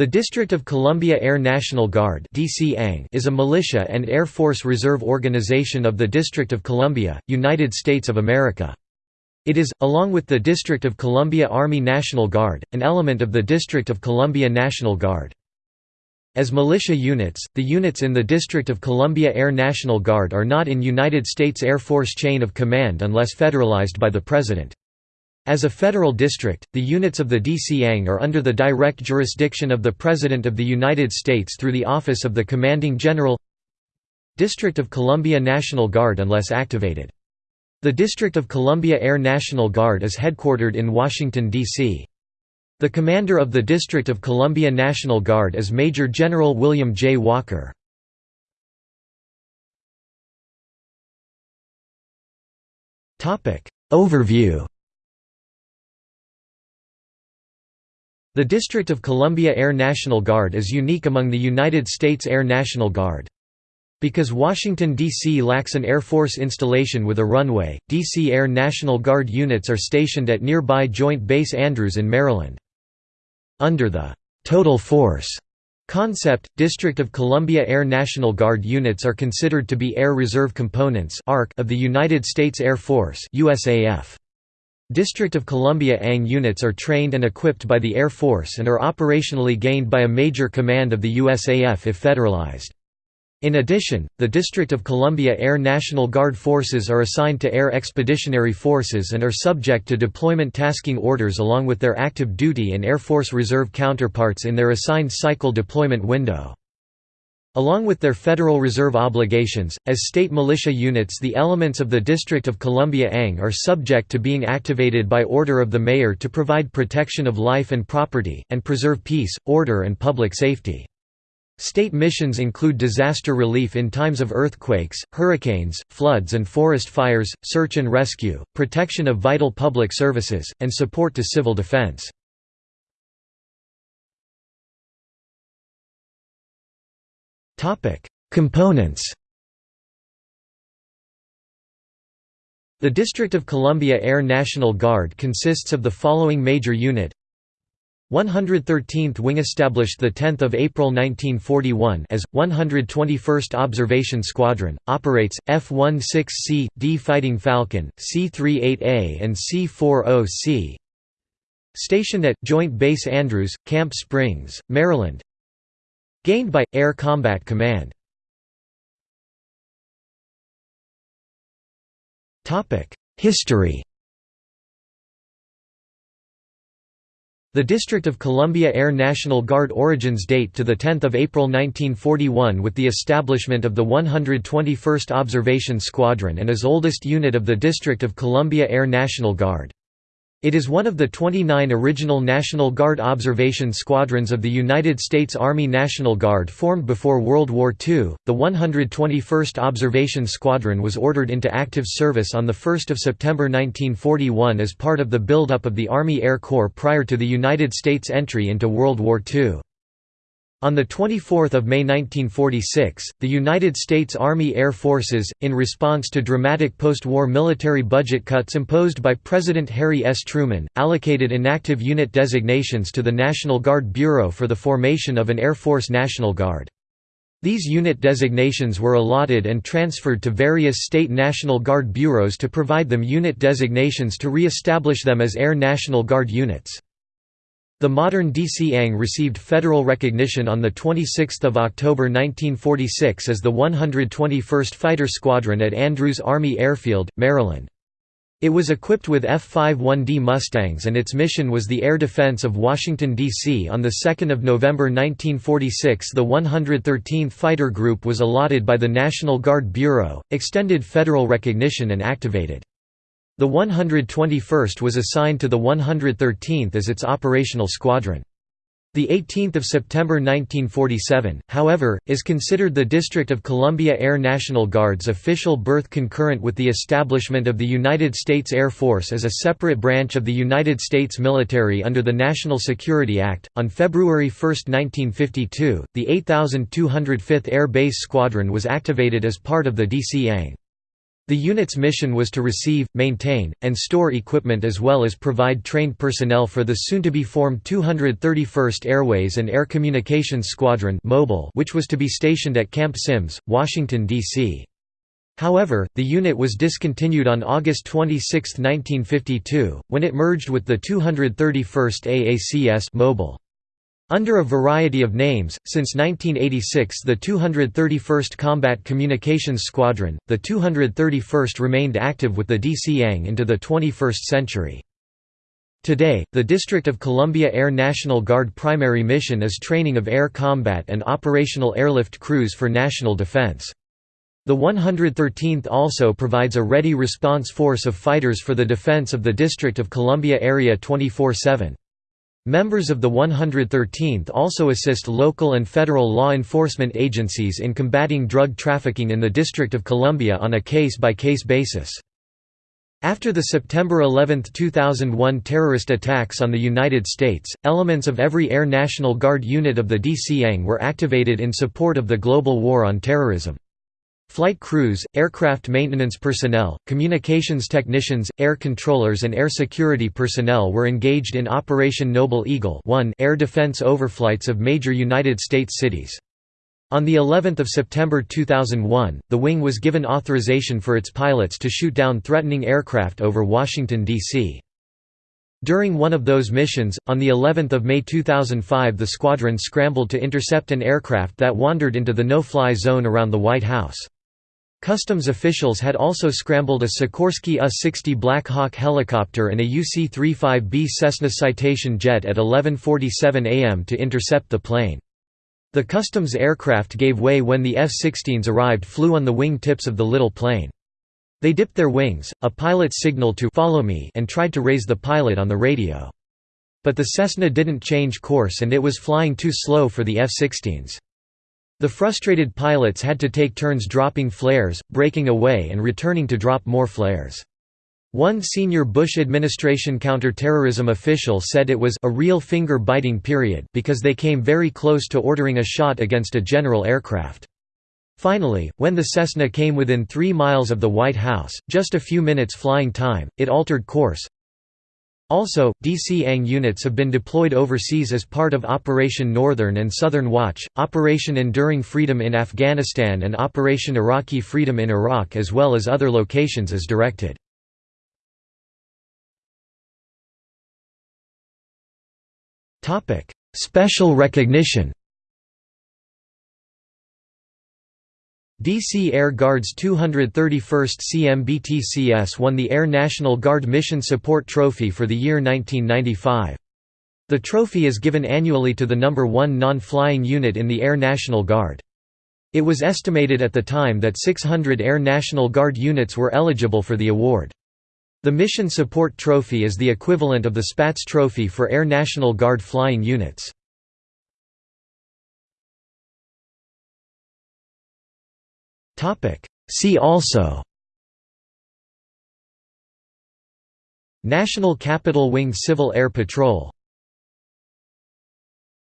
The District of Columbia Air National Guard is a militia and Air Force Reserve organization of the District of Columbia, United States of America. It is, along with the District of Columbia Army National Guard, an element of the District of Columbia National Guard. As militia units, the units in the District of Columbia Air National Guard are not in United States Air Force chain of command unless federalized by the President. As a federal district, the units of the DCANG are under the direct jurisdiction of the President of the United States through the Office of the Commanding General District of Columbia National Guard unless activated. The District of Columbia Air National Guard is headquartered in Washington, D.C. The commander of the District of Columbia National Guard is Major General William J. Walker. Overview The District of Columbia Air National Guard is unique among the United States Air National Guard. Because Washington, D.C. lacks an Air Force installation with a runway, D.C. Air National Guard units are stationed at nearby Joint Base Andrews in Maryland. Under the «total force» concept, District of Columbia Air National Guard units are considered to be Air Reserve Components of the United States Air Force USAF. District of Columbia ANG units are trained and equipped by the Air Force and are operationally gained by a major command of the USAF if federalized. In addition, the District of Columbia Air National Guard forces are assigned to Air Expeditionary Forces and are subject to deployment tasking orders along with their active duty and Air Force Reserve counterparts in their assigned cycle deployment window. Along with their Federal Reserve obligations, as state militia units the elements of the District of Columbia ANG are subject to being activated by order of the mayor to provide protection of life and property, and preserve peace, order and public safety. State missions include disaster relief in times of earthquakes, hurricanes, floods and forest fires, search and rescue, protection of vital public services, and support to civil defense. Components The District of Columbia Air National Guard consists of the following major unit. 113th Wing established 10 April 1941 as, 121st Observation Squadron, operates, F-16C, D Fighting Falcon, C-38A and C-40C Stationed at, Joint Base Andrews, Camp Springs, Maryland Gained by, Air Combat Command History The District of Columbia Air National Guard origins date to 10 April 1941 with the establishment of the 121st Observation Squadron and is oldest unit of the District of Columbia Air National Guard. It is one of the 29 original National Guard observation squadrons of the United States Army National Guard formed before World War II. The 121st Observation Squadron was ordered into active service on 1 September 1941 as part of the buildup of the Army Air Corps prior to the United States entry into World War II. On 24 May 1946, the United States Army Air Forces, in response to dramatic post-war military budget cuts imposed by President Harry S. Truman, allocated inactive unit designations to the National Guard Bureau for the formation of an Air Force National Guard. These unit designations were allotted and transferred to various state National Guard bureaus to provide them unit designations to re-establish them as Air National Guard units. The modern DCANG received federal recognition on 26 October 1946 as the 121st Fighter Squadron at Andrews Army Airfield, Maryland. It was equipped with F-51D Mustangs and its mission was the air defense of Washington, D.C. On 2 November 1946 the 113th Fighter Group was allotted by the National Guard Bureau, extended federal recognition and activated. The 121st was assigned to the 113th as its operational squadron. The 18th of September 1947, however, is considered the District of Columbia Air National Guard's official birth concurrent with the establishment of the United States Air Force as a separate branch of the United States military under the National Security Act. On February 1, 1952, the 8205th Air Base Squadron was activated as part of the DCANG. The unit's mission was to receive, maintain, and store equipment as well as provide trained personnel for the soon-to-be-formed 231st Airways and Air Communications Squadron which was to be stationed at Camp Sims, Washington, D.C. However, the unit was discontinued on August 26, 1952, when it merged with the 231st AACS Mobile. Under a variety of names, since 1986 the 231st Combat Communications Squadron, the 231st remained active with the DCANG into the 21st century. Today, the District of Columbia Air National Guard primary mission is training of air combat and operational airlift crews for national defense. The 113th also provides a ready response force of fighters for the defense of the District of Columbia area 24-7. Members of the 113th also assist local and federal law enforcement agencies in combating drug trafficking in the District of Columbia on a case-by-case -case basis. After the September 11, 2001 terrorist attacks on the United States, elements of every Air National Guard unit of the DCANG were activated in support of the global war on terrorism. Flight crews, aircraft maintenance personnel, communications technicians, air controllers and air security personnel were engaged in Operation Noble Eagle 1 air defense overflights of major United States cities. On the 11th of September 2001, the wing was given authorization for its pilots to shoot down threatening aircraft over Washington, D.C. During one of those missions, on the 11th of May 2005 the squadron scrambled to intercept an aircraft that wandered into the no-fly zone around the White House. Customs officials had also scrambled a Sikorsky U-60 Black Hawk helicopter and a UC-35B Cessna Citation jet at 11.47 am to intercept the plane. The customs aircraft gave way when the F-16s arrived flew on the wing tips of the little plane. They dipped their wings, a pilot signaled to follow me and tried to raise the pilot on the radio. But the Cessna didn't change course and it was flying too slow for the F-16s. The frustrated pilots had to take turns dropping flares, breaking away and returning to drop more flares. One senior Bush administration counterterrorism official said it was a real finger-biting period because they came very close to ordering a shot against a general aircraft. Finally, when the Cessna came within three miles of the White House, just a few minutes flying time, it altered course, also, DC-ANG units have been deployed overseas as part of Operation Northern and Southern Watch, Operation Enduring Freedom in Afghanistan and Operation Iraqi Freedom in Iraq as well as other locations as directed. Special recognition DC Air Guard's 231st CMBTCS won the Air National Guard Mission Support Trophy for the year 1995. The trophy is given annually to the number one non-flying unit in the Air National Guard. It was estimated at the time that 600 Air National Guard units were eligible for the award. The Mission Support Trophy is the equivalent of the Spaatz Trophy for Air National Guard flying units. See also National Capital Wing Civil Air Patrol